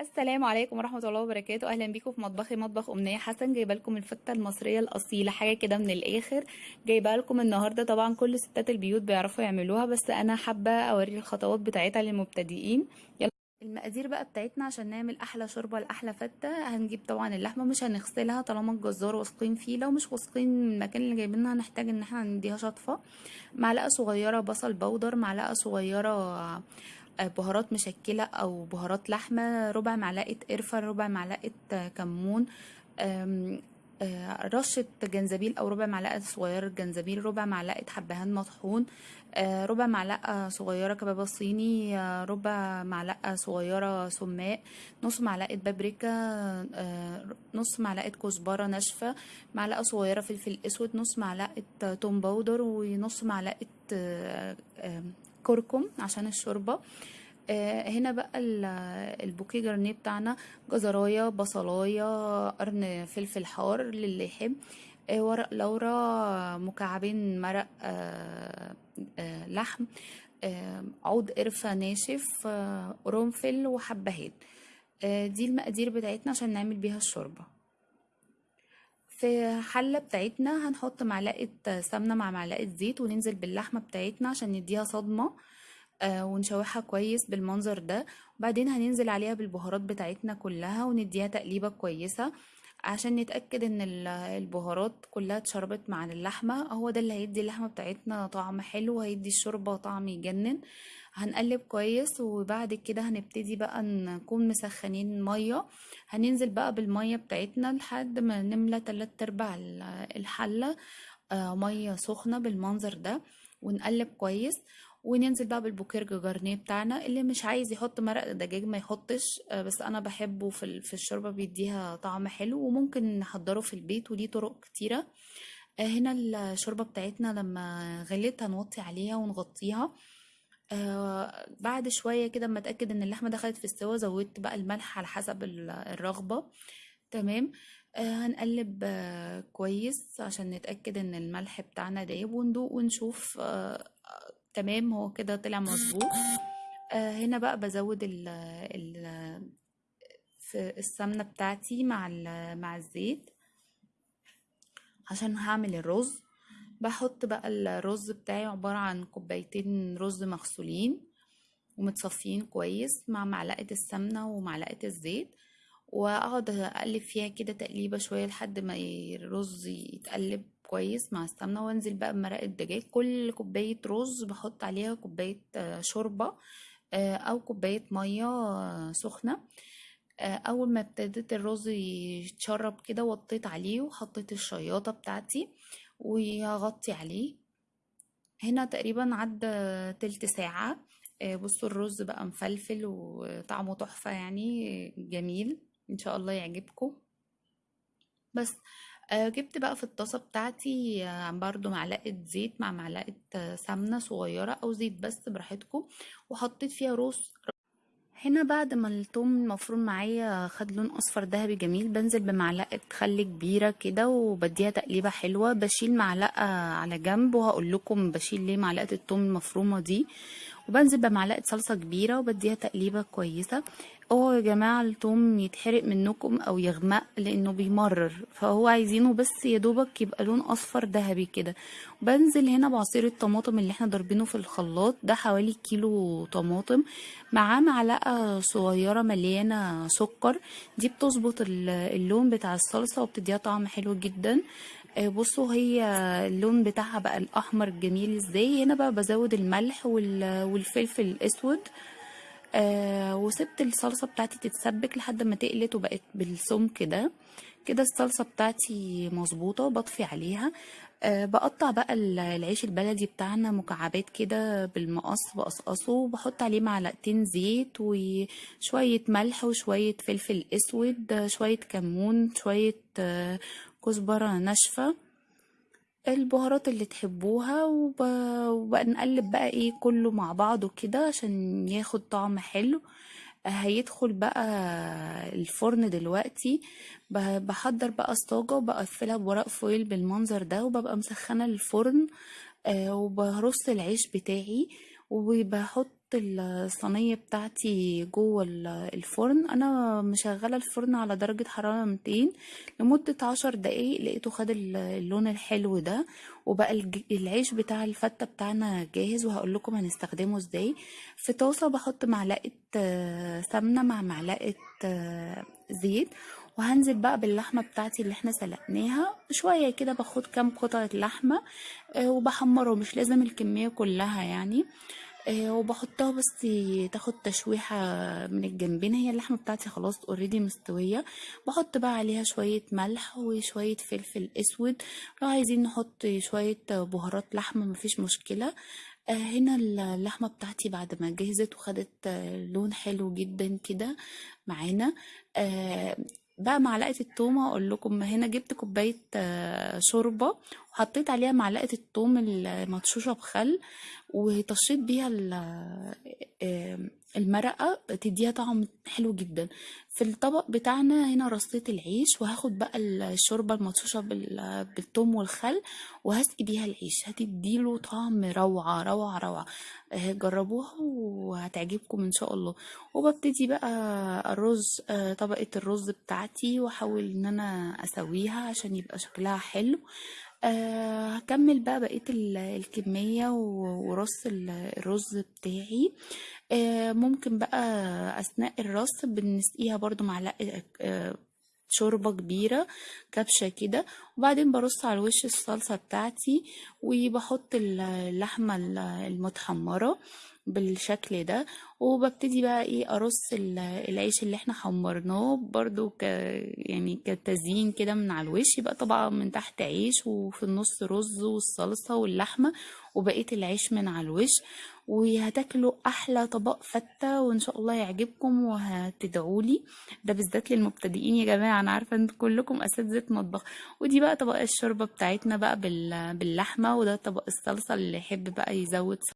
السلام عليكم ورحمة الله وبركاته. أهلا بيكم في مطبخي مطبخ أمنية حسن. جايبة لكم الفتة المصرية الأصيلة حاجة كده من الآخر. جايبة لكم النهاردة طبعا كل ستات البيوت بيعرفوا يعملوها بس أنا حابة أوري الخطوات بتاعتها للمبتدئين. يلا. المقادير بقى بتاعتنا عشان نعمل أحلى شوربة لأحلى فتة. هنجيب طبعا اللحمة مش هنغسلها طالما الجزار واثقين فيه. لو مش واثقين من المكان اللي جايبينها هنحتاج إن إحنا نديها شطفة. معلقة صغيرة بصل بودر معلقة صغيرة آه، بهارات مشكلة أو بهارات لحمة ربع معلقة قرفة ربع معلقة كمون آه، رشة جنزبيل أو ربع معلقة صغيرة جنزبيل ربع معلقة حبهان مطحون آه، ربع معلقة صغيرة كبابة صيني آه، ربع معلقة صغيرة سماق نص معلقة بابريكا نص معلقة كزبرة ناشفة معلقة صغيرة فلفل أسود نص معلقة توم باودر ونص معلقة كركم عشان الشوربة. آه، هنا بقى ال- البوكيه جرنيه بتاعنا جزراية بصلاية قرن فلفل حار للي يحب آه، ورق لورا مكعبين مرق آه، لحم عود قرفة ناشف قرنفل وحبهان. دي المقادير بتاعتنا عشان نعمل بيها الشوربة. في حلة بتاعتنا هنحط معلقة سمنة مع معلقة زيت وننزل باللحمة بتاعتنا عشان نديها صدمة آه، ونشوحها كويس بالمنظر ده. وبعدين هننزل عليها بالبهارات بتاعتنا كلها ونديها تقليبة كويسة. عشان نتأكد إن ال- البهارات كلها اتشربت مع اللحمة هو ده اللي هيدي اللحمة بتاعتنا طعم حلو وهيدي الشوربة طعم يجنن. هنقلب كويس وبعد كده هنبتدي بقى نكون مسخنين مية. هننزل بقى بالمية بتاعتنا لحد ما نملى تلات أرباع ال- الحلة آه، مية سخنة بالمنظر ده ونقلب كويس. وننزل بقى بالبوكيرج جرنيه بتاعنا اللي مش عايز يحط مرق دجاج ما يحطش آه، بس أنا بحبه في في الشوربة بيديها طعم حلو وممكن نحضره في البيت وليه طرق كتيرة. آه، هنا الشوربة بتاعتنا لما غليت هنوطي عليها ونغطيها. آه بعد شوية كده أما أتأكد إن اللحمة دخلت في السوا زودت بقى الملح على حسب ال- الرغبة. تمام؟ آه هنقلب آه كويس عشان نتأكد إن الملح بتاعنا دايب وندوق ونشوف آه تمام هو كده طلع مظبوط. آه هنا بقى بزود ال السمنة بتاعتي مع مع الزيت. عشان هعمل الرز بحط بقى الرز بتاعي عبارة عن كوبايتين رز مغسولين ومتصفيين كويس مع معلقة السمنة ومعلقة الزيت وأقعد أقلب فيها كده تقليبة شوية لحد ما الرز يتقلب. كويس مع السمنة وانزل بقى بمرق الدجاج كل كوباية رز بحط عليها كوباية آه، شوربة آه، أو كوباية مية آه، سخنة. آه، أول ما ابتدت الرز يتشرب كده وطيت عليه وحطيت الشياطة بتاعتي وهغطي عليه. هنا تقريبا عدى تلت ساعة. آه، بصوا الرز بقى مفلفل وطعمه تحفة يعني جميل. إن شاء الله يعجبكم. بس آه، جبت بقى في الطاسة بتاعتي آه، برضو معلقة زيت مع معلقة آه، سمنة صغيرة أو زيت بس براحتكم وحطيت فيها رز. هنا بعد ما الثوم المفروم معايا خد لون أصفر ذهبي جميل بنزل بمعلقة خل كبيرة كده وبديها تقليبة حلوة بشيل معلقة على جنب وهقول لكم بشيل ليه معلقة الثوم المفرومة دي. وبنزل بمعلقة صلصة كبيرة وبديها تقليبة كويسة. اوعوا يا جماعة الثوم يتحرق منكم أو يغمق لأنه بيمرر. فهو عايزينه بس يا دوبك يبقى لون أصفر ذهبي كده. بنزل هنا بعصير الطماطم اللي إحنا ضاربينه في الخلاط. ده حوالي كيلو طماطم معاه معلقة صغيرة مليانة سكر. دي بتظبط ال- اللون بتاع الصلصة وبتديها طعم حلو جدا. بصوا هي اللون بتاعها بقى الأحمر الجميل إزاي. هنا بقى بزود الملح وال- والفلفل الأسود. آه وسبت الصلصة بتاعتي تتسبك لحد ما تقلت وبقت بالسمك ده. كده الصلصة بتاعتي مظبوطة بطفي عليها. أه بقطع بقى ال- العيش البلدي بتاعنا مكعبات كده بالمقص بقصقصه. وبحط عليه معلقتين زيت وشوية ملح وشوية فلفل أسود آه، شوية كمون شوية آه، كزبرة ناشفة. البهارات اللي تحبوها وب... وبقى نقلب بقى إيه كله مع بعضه كده عشان ياخد طعم حلو. هيدخل بقى الفرن دلوقتي. بحضر بقى الصاجة وبقفلها بورق فويل بالمنظر ده وببقى مسخنة الفرن. آه، وبرص العيش بتاعي. وبحط الصينية بتاعتي جوه ال- الفرن. أنا مشغلة الفرن على درجة حرارة 200 لمدة عشر دقايق لقيته خد ال- اللون الحلو ده وبقى العيش بتاع الفتة بتاعنا جاهز وهقول لكم هنستخدمه إزاي. في طاسة بحط معلقة آه، سمنة مع معلقة آه، زيت وهنزل بقى باللحمة بتاعتي اللي إحنا سلقناها. شوية كده باخد كام قطعة لحمة آه، وبحمره مش لازم الكمية كلها يعني. آه، وبحطها بس تاخد تشويحة من الجنبين. هي اللحمة بتاعتي خلاص اوريدي مستوية. بحط بقى عليها شوية ملح وشوية فلفل أسود. لو عايزين نحط شوية بهارات لحمة مفيش مشكلة. آه، هنا اللحمة بتاعتي بعد ما جهزت وخدت لون حلو جدا كده معانا. بقى معلقة التومة أقول لكم هنا جبت كوباية آه، وحطيت عليها معلقة التوم المدشوشة بخل وطشيت بيها آه، المرقة تديها طعم حلو جدا. في الطبق بتاعنا هنا رصيت العيش وهاخد بقى الشوربة المدشوشة بال- بالثوم والخل وهسقي بيها العيش. هتديله طعم روعة روعة روعة. آه، جربوها وهتعجبكم إن شاء الله. وببتدي بقى الرز آه، طبقة الرز بتاعتي وأحاول إن أنا أسويها عشان يبقى شكلها حلو. آه، هكمل بقى بقية ال- الكمية و- ورص ال- الرز بتاعي. آه، ممكن بقى أثناء الرص بنسقيها برضو معلقة آه، شوربة كبيرة كبشة كده وبعدين برص على الوش الصلصة بتاعتي وبحط ال- اللحمة ال- المتحمرة بالشكل ده وببتدي بقى إيه أرص ال- العيش اللي إحنا حمرناه برضو ك يعني كتزيين كده من على الوش يبقى طبعا من تحت عيش وفي النص رز والصلصة واللحمة وبقية العيش من على الوش. وهتاكلوا أحلى طبق فتة وإن شاء الله يعجبكم وهتدعولي. ده بالذات للمبتدئين يا جماعة أنا عارفة إن كلكم أساتذة مطبخ. ودي بقى طبق الشوربة بتاعتنا بقى بال- باللحمة وده طبق الصلصة اللي يحب بقى يزود